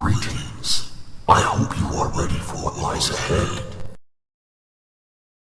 Greetings. I hope you are ready for what lies ahead.